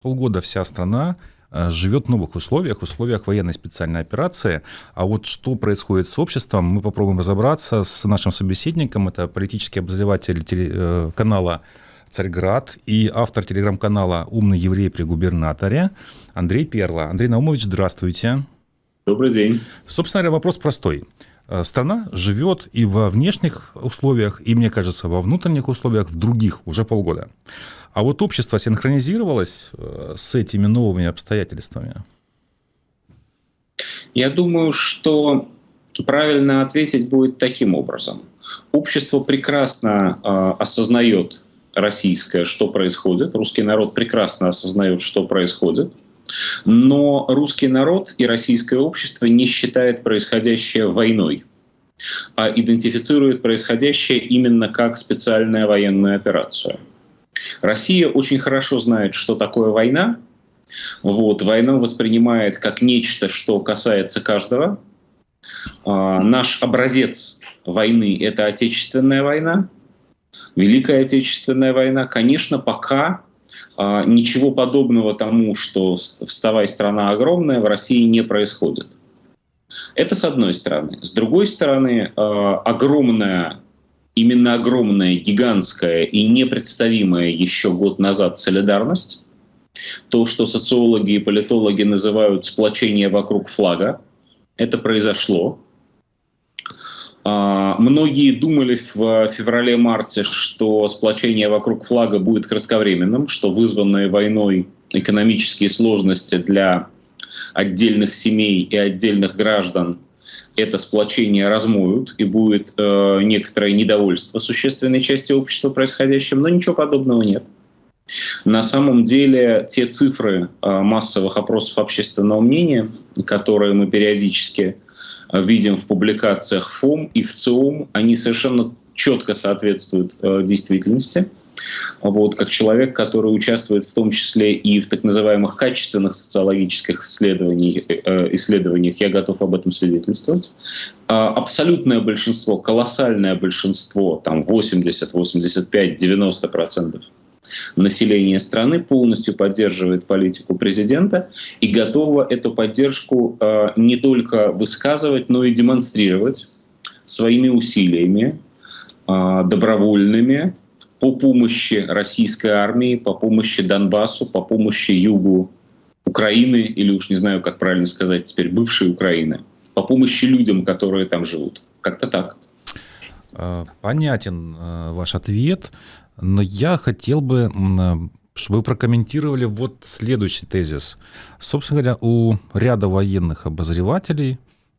Полгода вся страна э, живет в новых условиях, условиях военной специальной операции. А вот что происходит с обществом, мы попробуем разобраться с нашим собеседником. Это политический обозреватель э, канала «Царьград» и автор телеграм-канала «Умный еврей при губернаторе» Андрей Перла. Андрей Наумович, здравствуйте. Добрый день. Собственно говоря, вопрос простой. Э, страна живет и во внешних условиях, и, мне кажется, во внутренних условиях в других уже полгода. А вот общество синхронизировалось э, с этими новыми обстоятельствами? Я думаю, что правильно ответить будет таким образом. Общество прекрасно э, осознает российское, что происходит. Русский народ прекрасно осознает, что происходит. Но русский народ и российское общество не считает происходящее войной, а идентифицирует происходящее именно как специальная военная операция. Россия очень хорошо знает, что такое война. Вот, войну воспринимает как нечто, что касается каждого. А, наш образец войны — это Отечественная война, Великая Отечественная война. Конечно, пока а, ничего подобного тому, что «вставай, страна огромная» в России не происходит. Это с одной стороны. С другой стороны, а, огромная именно огромная, гигантская и непредставимая еще год назад солидарность, то, что социологи и политологи называют сплочение вокруг флага, это произошло. А, многие думали в феврале-марте, что сплочение вокруг флага будет кратковременным, что вызванные войной экономические сложности для отдельных семей и отдельных граждан это сплочение размоют, и будет э, некоторое недовольство существенной части общества происходящим, но ничего подобного нет. На самом деле те цифры э, массовых опросов общественного мнения, которые мы периодически э, видим в публикациях ФОМ и в ЦИОМ, они совершенно четко соответствуют э, действительности. Вот, как человек, который участвует в том числе и в так называемых качественных социологических исследованиях, э, исследованиях я готов об этом свидетельствовать. А, абсолютное большинство, колоссальное большинство, там 80, 85, 90 процентов населения страны полностью поддерживает политику президента и готово эту поддержку э, не только высказывать, но и демонстрировать своими усилиями, э, добровольными, по помощи российской армии, по помощи Донбассу, по помощи югу Украины, или уж не знаю, как правильно сказать теперь, бывшей Украины, по помощи людям, которые там живут. Как-то так. А, понятен а, ваш ответ, но я хотел бы, чтобы вы прокомментировали вот следующий тезис. Собственно говоря, у ряда военных обозревателей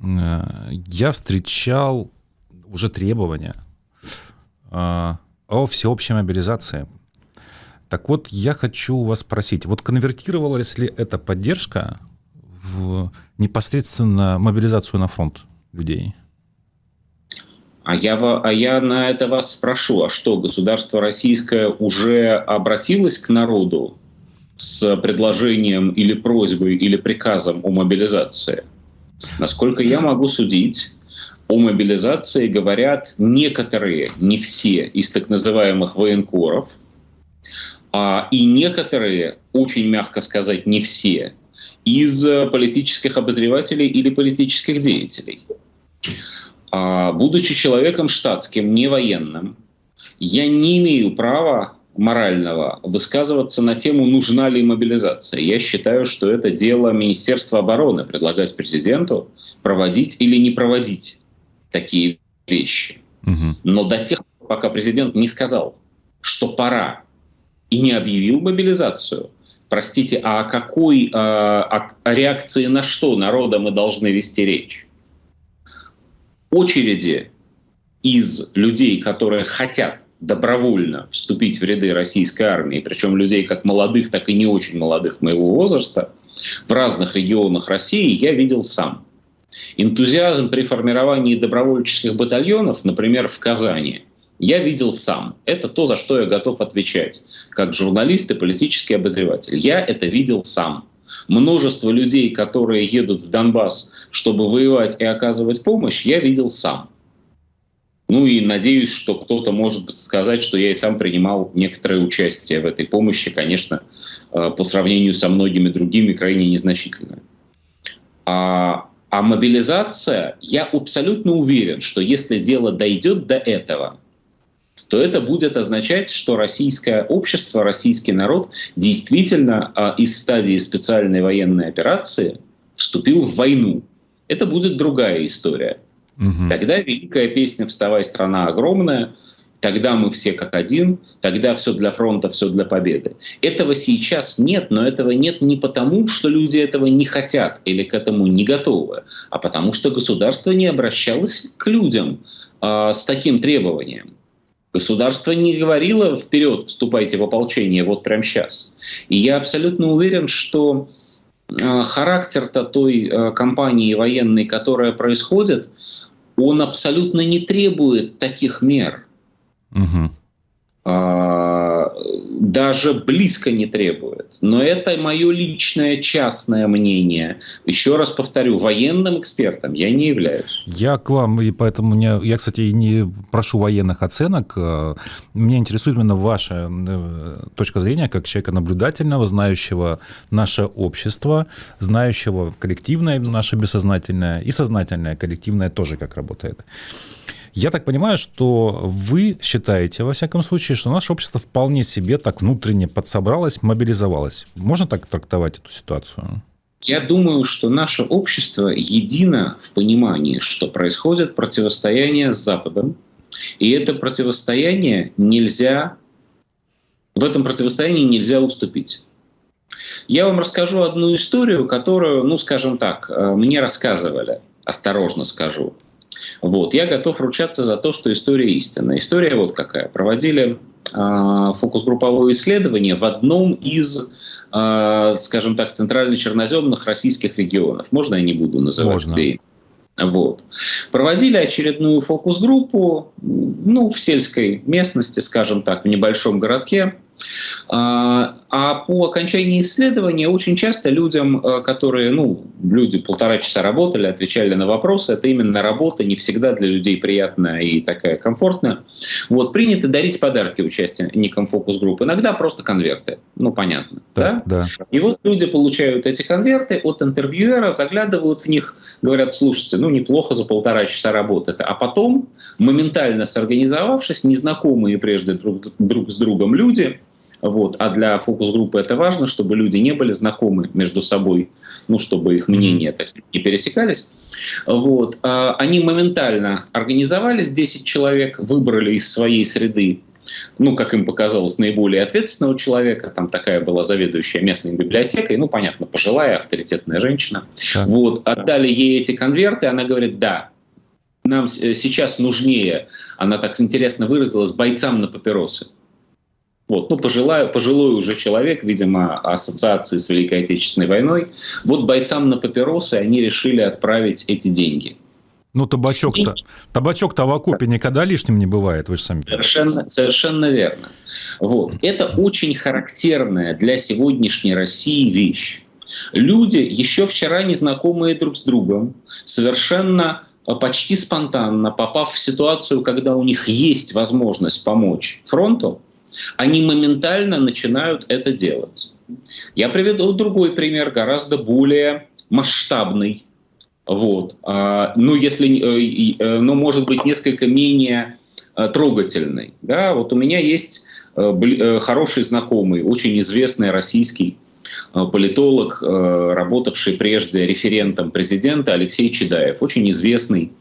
я встречал уже требования а, о всеобщей мобилизации. Так вот, я хочу вас спросить, вот конвертировалась ли эта поддержка в непосредственно мобилизацию на фронт людей? А я, а я на это вас спрошу, а что, государство российское уже обратилось к народу с предложением или просьбой или приказом о мобилизации? Насколько я могу судить, о мобилизации говорят некоторые, не все из так называемых военкоров, а и некоторые, очень мягко сказать, не все, из политических обозревателей или политических деятелей. А, будучи человеком штатским, не военным, я не имею права морального высказываться на тему, нужна ли мобилизация. Я считаю, что это дело Министерства обороны предлагать президенту проводить или не проводить такие вещи. Угу. Но до тех пор, пока президент не сказал, что пора, и не объявил мобилизацию, простите, а о какой а, о реакции на что народа мы должны вести речь? Очереди из людей, которые хотят добровольно вступить в ряды российской армии, причем людей как молодых, так и не очень молодых моего возраста, в разных регионах России я видел сам. Энтузиазм при формировании добровольческих батальонов, например, в Казани, я видел сам. Это то, за что я готов отвечать, как журналист и политический обозреватель. Я это видел сам. Множество людей, которые едут в Донбасс, чтобы воевать и оказывать помощь, я видел сам. Ну и надеюсь, что кто-то может сказать, что я и сам принимал некоторое участие в этой помощи, конечно, э, по сравнению со многими другими крайне незначительное. А, а мобилизация, я абсолютно уверен, что если дело дойдет до этого, то это будет означать, что российское общество, российский народ действительно а, из стадии специальной военной операции вступил в войну. Это будет другая история. Угу. Тогда великая песня «Вставай, страна огромная», Тогда мы все как один, тогда все для фронта, все для победы. Этого сейчас нет, но этого нет не потому, что люди этого не хотят или к этому не готовы, а потому что государство не обращалось к людям э, с таким требованием. Государство не говорило вперед, вступайте в ополчение вот прямо сейчас. И я абсолютно уверен, что э, характер-то той э, кампании военной, которая происходит, он абсолютно не требует таких мер. Угу. А, даже близко не требует. Но это мое личное частное мнение. Еще раз повторю, военным экспертом я не являюсь. Я к вам, и поэтому мне, я, кстати, не прошу военных оценок. А, меня интересует именно ваша э, точка зрения, как человека наблюдательного, знающего наше общество, знающего коллективное наше бессознательное и сознательное коллективное тоже как работает. Я так понимаю, что вы считаете, во всяком случае, что наше общество вполне себе так внутренне подсобралось, мобилизовалось. Можно так трактовать эту ситуацию? Я думаю, что наше общество едино в понимании, что происходит противостояние с Западом, и это противостояние нельзя, в этом противостоянии нельзя уступить. Я вам расскажу одну историю, которую, ну, скажем так, э, мне рассказывали, осторожно скажу. Вот. Я готов ручаться за то, что история истинная. История вот какая. Проводили э, фокус-групповое исследование в одном из, э, скажем так, центрально-черноземных российских регионов. Можно я не буду называть, Можно. где вот. Проводили очередную фокус-группу ну, в сельской местности, скажем так, в небольшом городке. А, а по окончании исследования очень часто людям, э, которые, ну, люди полтора часа работали, отвечали на вопросы, это именно работа, не всегда для людей приятная и такая комфортная. Вот, принято дарить подарки участникам фокус-групп. Иногда просто конверты, ну, понятно. Да, да? да. И вот люди получают эти конверты от интервьюера, заглядывают в них, говорят, слушайте, ну, неплохо за полтора часа работы. А потом, моментально сорганизовавшись, незнакомые прежде друг, друг с другом люди, вот. А для фокус-группы это важно, чтобы люди не были знакомы между собой, ну, чтобы их мнения так сказать, не пересекались. Вот. А они моментально организовались, 10 человек, выбрали из своей среды ну, как им показалось, наиболее ответственного человека. Там такая была заведующая местной библиотекой. Ну, понятно, пожилая, авторитетная женщина. Так. Вот, отдали ей эти конверты, она говорит, да, нам сейчас нужнее, она так интересно выразилась, бойцам на папиросы. Вот, ну, пожилой, пожилой уже человек, видимо, ассоциации с Великой Отечественной войной. Вот бойцам на папиросы они решили отправить эти деньги. Ну, табачок-то табачок-то в окопе никогда лишним не бывает, вы же сами Совершенно, совершенно верно. Вот. Это очень характерная для сегодняшней России вещь. Люди, еще вчера незнакомые друг с другом, совершенно а, почти спонтанно, попав в ситуацию, когда у них есть возможность помочь фронту, они моментально начинают это делать. Я приведу другой пример, гораздо более масштабный. Вот. Ну, если, э, э, но может быть несколько менее э, трогательный. Да? Вот у меня есть хороший знакомый, очень известный российский политолог, работавший прежде референтом президента Алексей Чедаев, очень известный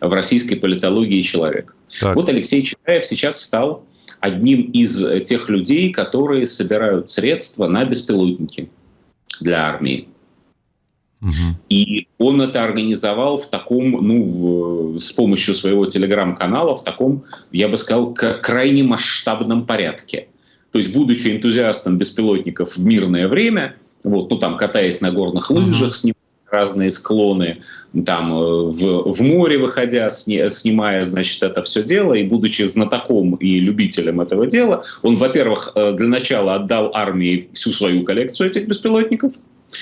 в российской политологии человек. Так. Вот Алексей Чедаев сейчас стал одним из тех людей, которые собирают средства на беспилотники для армии. Угу. И он это организовал в таком, ну, в, с помощью своего телеграм-канала, в таком, я бы сказал, крайне масштабном порядке. То есть, будучи энтузиастом беспилотников в мирное время, вот, ну, там, катаясь на горных лыжах, угу. снимая разные склоны, там э, в, в море выходя, сни, снимая, значит, это все дело, и будучи знатоком и любителем этого дела, он, во-первых, э, для начала отдал армии всю свою коллекцию этих беспилотников,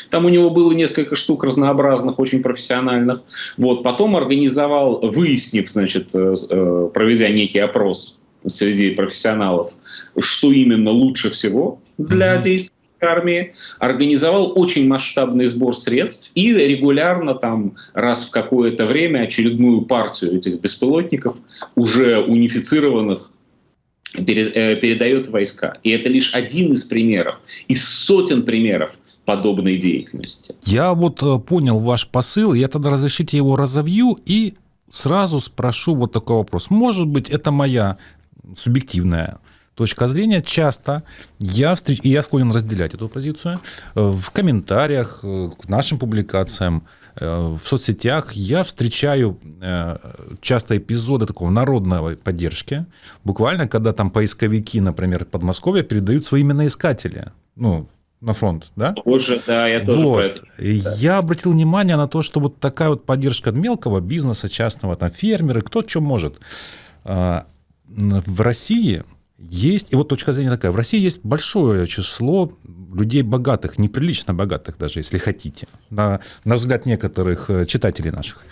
Там у него было несколько штук разнообразных, очень профессиональных. Вот. Потом организовал, выяснив, значит, э, проведя некий опрос среди профессионалов, что именно лучше всего для mm-hmm. действий армии, организовал очень масштабный сбор средств и регулярно там раз в какое-то время очередную партию этих беспилотников, уже унифицированных, э, передает войска. И это лишь один из примеров, из сотен примеров подобной деятельности. Я вот э, понял ваш посыл, я тогда разрешите его разовью и сразу спрошу вот такой вопрос. Может быть, это моя субъективная точка зрения, часто я, встреч... и я склонен разделять эту позицию, э, в комментариях э, к нашим публикациям, э, в соцсетях я встречаю часто эпизоды такого народной поддержки, буквально, когда там поисковики, например, Подмосковья передают свои именоискатели, ну, на фронт, да? Позже, да, я тоже вот. про это. Я обратил внимание на то, что вот такая вот поддержка мелкого бизнеса, частного, там, фермеры, кто что может. В России есть, и вот точка зрения такая, в России есть большое число людей богатых, неприлично богатых даже, если хотите, на, на взгляд некоторых э, читателей наших.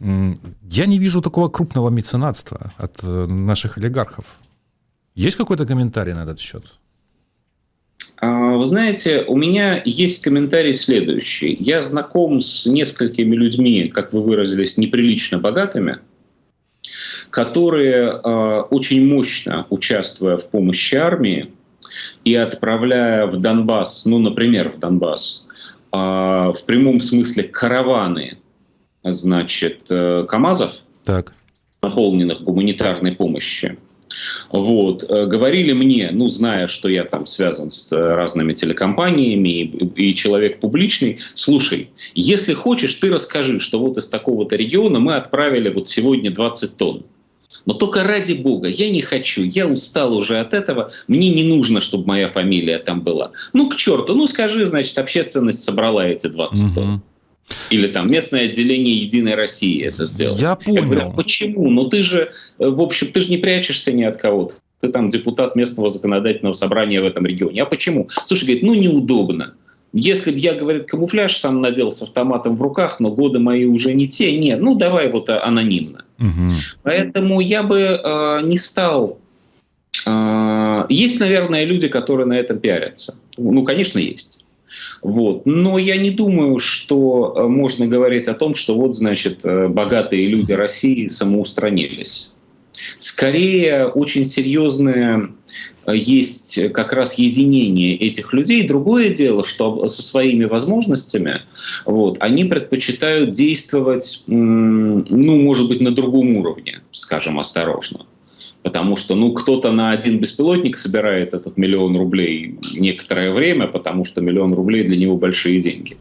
Я не вижу такого крупного меценатства от э, наших олигархов. Есть какой-то комментарий на этот счет? А, вы знаете, у меня есть комментарий следующий. Я знаком с несколькими людьми, как вы выразились, неприлично богатыми, которые э, очень мощно, участвуя в помощи армии и отправляя в Донбасс, ну, например, в Донбасс, э, в прямом смысле караваны, значит, э, КАМАЗов, так. наполненных гуманитарной помощью, вот. Э, говорили мне, ну, зная, что я там связан с э, разными телекомпаниями и, и человек публичный, слушай, если хочешь, ты расскажи, что вот из такого-то региона мы отправили вот сегодня 20 тонн. Но только ради бога, я не хочу, я устал уже от этого, мне не нужно, чтобы моя фамилия там была. Ну, к черту, ну скажи, значит, общественность собрала эти 20 угу. тонн. Или там местное отделение Единой России это сделало. Я понял. Я говорю, почему? Ну ты же, э, в общем, ты же не прячешься ни от кого-то. Ты там депутат местного законодательного собрания в этом регионе. А почему? Слушай, говорит, ну неудобно. Если бы я, говорит, камуфляж сам надел с автоматом в руках, но годы мои уже не те, нет, ну давай вот анонимно. Угу. Поэтому я бы э, не стал... Э, есть, наверное, люди, которые на этом пиарятся. Ну, конечно, есть. Вот. Но я не думаю, что э, можно говорить о том, что вот, значит, э, богатые люди России самоустранились. Скорее, очень серьезное э, есть как раз единение этих людей. Другое дело, что со своими возможностями вот, они предпочитают действовать, ну, может быть, на другом уровне, скажем, осторожно потому что ну, кто-то на один беспилотник собирает этот миллион рублей некоторое время, потому что миллион рублей для него большие деньги.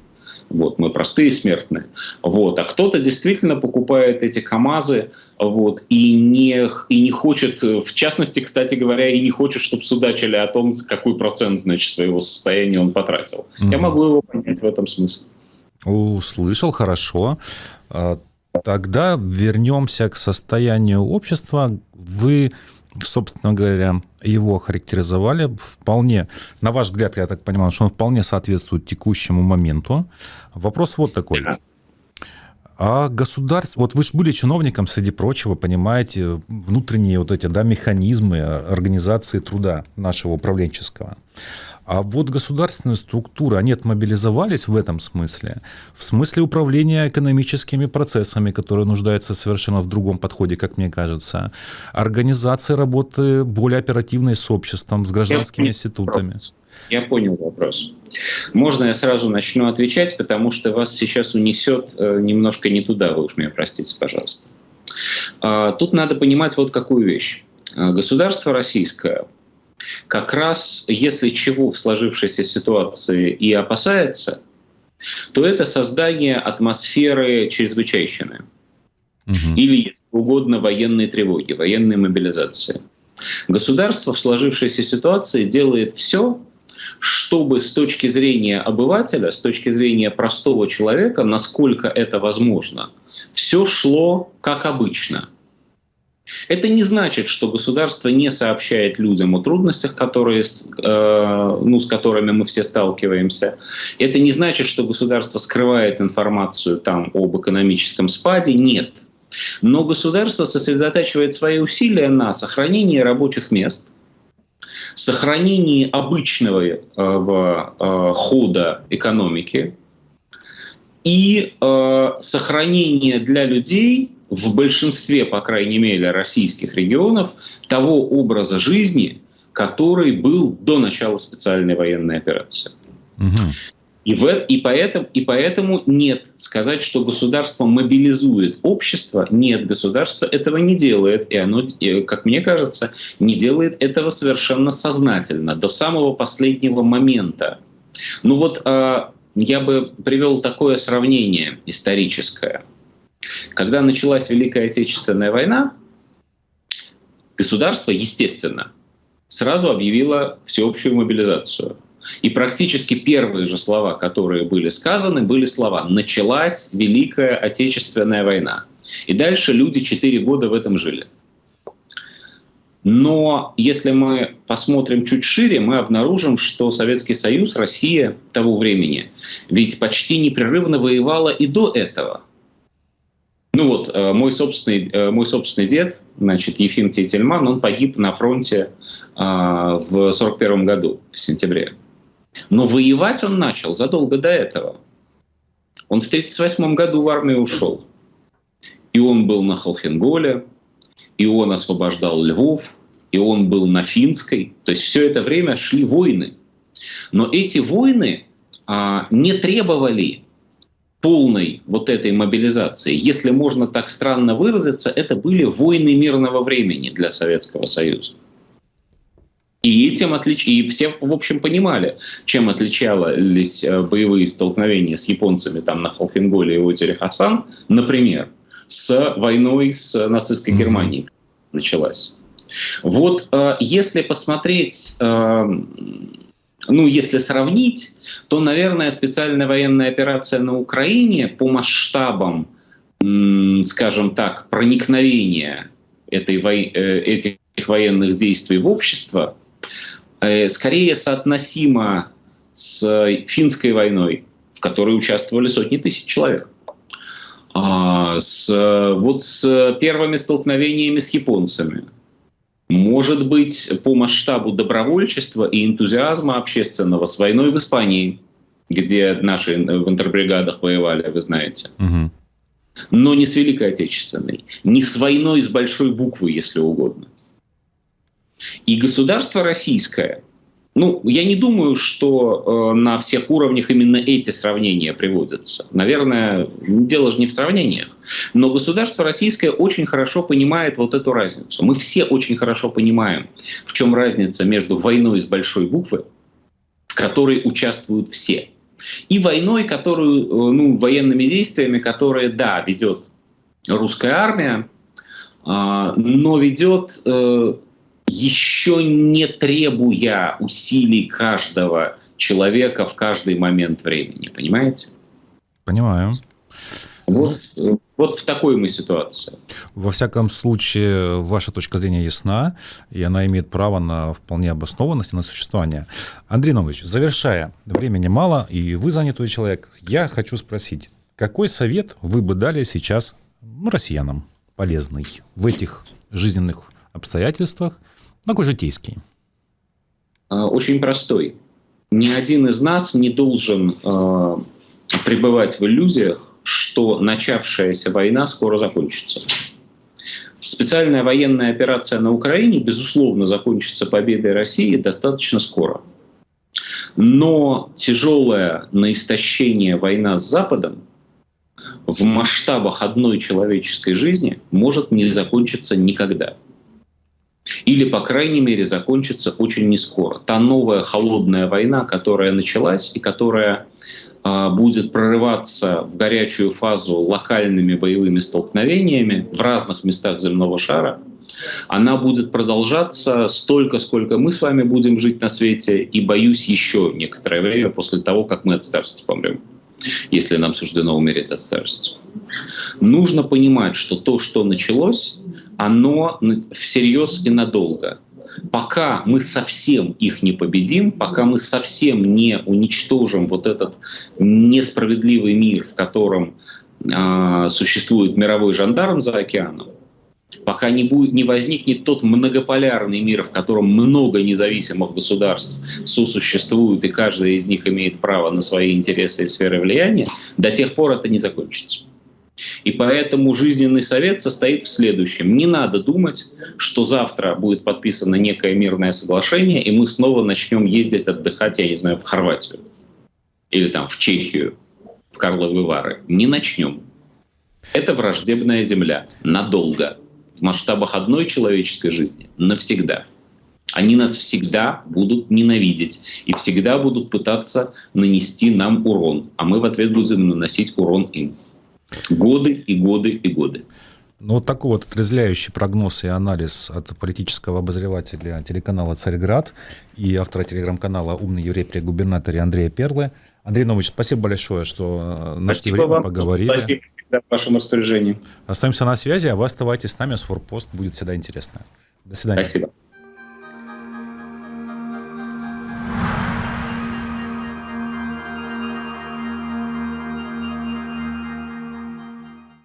Вот, мы простые смертные. Вот. А кто-то действительно покупает эти КАМАЗы вот, и, не, и не хочет, в частности, кстати говоря, и не хочет, чтобы судачили о том, какой процент значит, своего состояния он потратил. Mm-hmm. Я могу его понять в этом смысле. Услышал, хорошо. А, Тогда вернемся к состоянию общества. Вы, собственно говоря, его характеризовали вполне, на ваш взгляд, я так понимаю, что он вполне соответствует текущему моменту. Вопрос вот такой. А государство, вот вы же были чиновником, среди прочего, понимаете, внутренние вот эти да, механизмы организации труда нашего управленческого. А вот государственные структуры, они отмобилизовались в этом смысле, в смысле управления экономическими процессами, которые нуждаются совершенно в другом подходе, как мне кажется, организации работы более оперативной с обществом, с гражданскими институтами. Я понял вопрос. Можно я сразу начну отвечать, потому что вас сейчас унесет э, немножко не туда, вы уж меня простите, пожалуйста. А, тут надо понимать вот какую вещь. А, государство российское как раз если чего в сложившейся ситуации и опасается, то это создание атмосферы чрезвычайщины. Угу. Или, если угодно, военной тревоги, военной мобилизации. Государство в сложившейся ситуации делает все, чтобы с точки зрения обывателя, с точки зрения простого человека, насколько это возможно, все шло как обычно – Это не значит, что государство не сообщает людям о трудностях, которые, э, ну, с которыми мы все сталкиваемся. Это не значит, что государство скрывает информацию там, об экономическом спаде. Нет. Но государство сосредотачивает свои усилия на сохранении рабочих мест, сохранении обычного э, э, хода экономики и э, сохранении для людей в большинстве, по крайней мере, российских регионов того образа жизни, который был до начала специальной военной операции. Угу. И, в, и, поэтому, и поэтому нет. Сказать, что государство мобилизует общество, нет, государство этого не делает. И оно, как мне кажется, не делает этого совершенно сознательно, до самого последнего момента. Ну вот э, я бы привел такое сравнение историческое – когда началась Великая Отечественная война, государство, естественно, сразу объявило всеобщую мобилизацию. И практически первые же слова, которые были сказаны, были слова «началась Великая Отечественная война». И дальше люди четыре года в этом жили. Но если мы посмотрим чуть шире, мы обнаружим, что Советский Союз, Россия того времени, ведь почти непрерывно воевала и до этого. Ну вот, э, мой собственный, э, мой собственный дед, значит, Ефим Тетельман, он погиб на фронте а, в 41 году, в сентябре. Но воевать он начал задолго до этого. Он в 1938 году в армию ушел. И он был на Холхенголе, и он освобождал Львов, и он был на Финской. То есть все это время шли войны. Но эти войны а, не требовали полной вот этой мобилизации, если можно так странно выразиться, это были войны мирного времени для Советского Союза. И этим отлич... и все, в общем, понимали, чем отличались э, боевые столкновения с японцами там на Холхенголе и озере Хасан, например, с войной с нацистской Германией началась. Вот э, если посмотреть э, ну, если сравнить, то, наверное, специальная военная операция на Украине по масштабам, скажем так, проникновения этой, э, этих военных действий в общество э, скорее соотносима с финской войной, в которой участвовали сотни тысяч человек. А, с, вот с первыми столкновениями с японцами – может быть, по масштабу добровольчества и энтузиазма общественного с войной в Испании, где наши в интербригадах воевали, вы знаете. Угу. Но не с Великой Отечественной, не с войной с большой буквы, если угодно. И государство российское ну, я не думаю, что э, на всех уровнях именно эти сравнения приводятся. Наверное, дело же не в сравнениях. Но государство российское очень хорошо понимает вот эту разницу. Мы все очень хорошо понимаем, в чем разница между войной с большой буквы, в которой участвуют все, и войной, которую, э, ну, военными действиями, которые, да, ведет русская армия, э, но ведет э, еще не требуя усилий каждого человека в каждый момент времени. Понимаете? Понимаю. Вот, вот в такой мы ситуации. Во всяком случае, ваша точка зрения ясна, и она имеет право на вполне обоснованность и на существование. Андрей Нович, завершая, времени мало, и вы занятой человек, я хочу спросить, какой совет вы бы дали сейчас ну, россиянам полезный в этих жизненных обстоятельствах, такой житейский. А, очень простой. Ни один из нас не должен э, пребывать в иллюзиях, что начавшаяся война скоро закончится. Специальная военная операция на Украине, безусловно, закончится победой России достаточно скоро. Но тяжелая на истощение война с Западом в масштабах одной человеческой жизни может не закончиться никогда. Или, по крайней мере, закончится очень нескоро. Та новая холодная война, которая началась и которая э, будет прорываться в горячую фазу локальными боевыми столкновениями в разных местах земного шара, она будет продолжаться столько, сколько мы с вами будем жить на свете, и, боюсь, еще некоторое время после того, как мы от старости помрем, если нам суждено умереть от старости. Нужно понимать, что то, что началось, оно всерьез и надолго. Пока мы совсем их не победим, пока мы совсем не уничтожим вот этот несправедливый мир, в котором э, существует мировой жандарм за океаном, пока не, будет, не возникнет тот многополярный мир, в котором много независимых государств сосуществуют, и каждая из них имеет право на свои интересы и сферы влияния, до тех пор это не закончится. И поэтому жизненный совет состоит в следующем. Не надо думать, что завтра будет подписано некое мирное соглашение, и мы снова начнем ездить отдыхать, я не знаю, в Хорватию или там в Чехию, в Карловы Вары. Не начнем. Это враждебная земля. Надолго. В масштабах одной человеческой жизни. Навсегда. Они нас всегда будут ненавидеть и всегда будут пытаться нанести нам урон, а мы в ответ будем наносить урон им. Годы и годы и годы. Ну, вот такой вот отрезвляющий прогноз и анализ от политического обозревателя телеканала «Царьград» и автора телеграм-канала «Умный еврей при губернаторе» Андрея Перлы. Андрей Нович, спасибо большое, что э, нашли время, вам. поговорили. Спасибо всегда в вашем распоряжении. Остаемся на связи, а вы оставайтесь с нами, с Форпост будет всегда интересно. До свидания. Спасибо.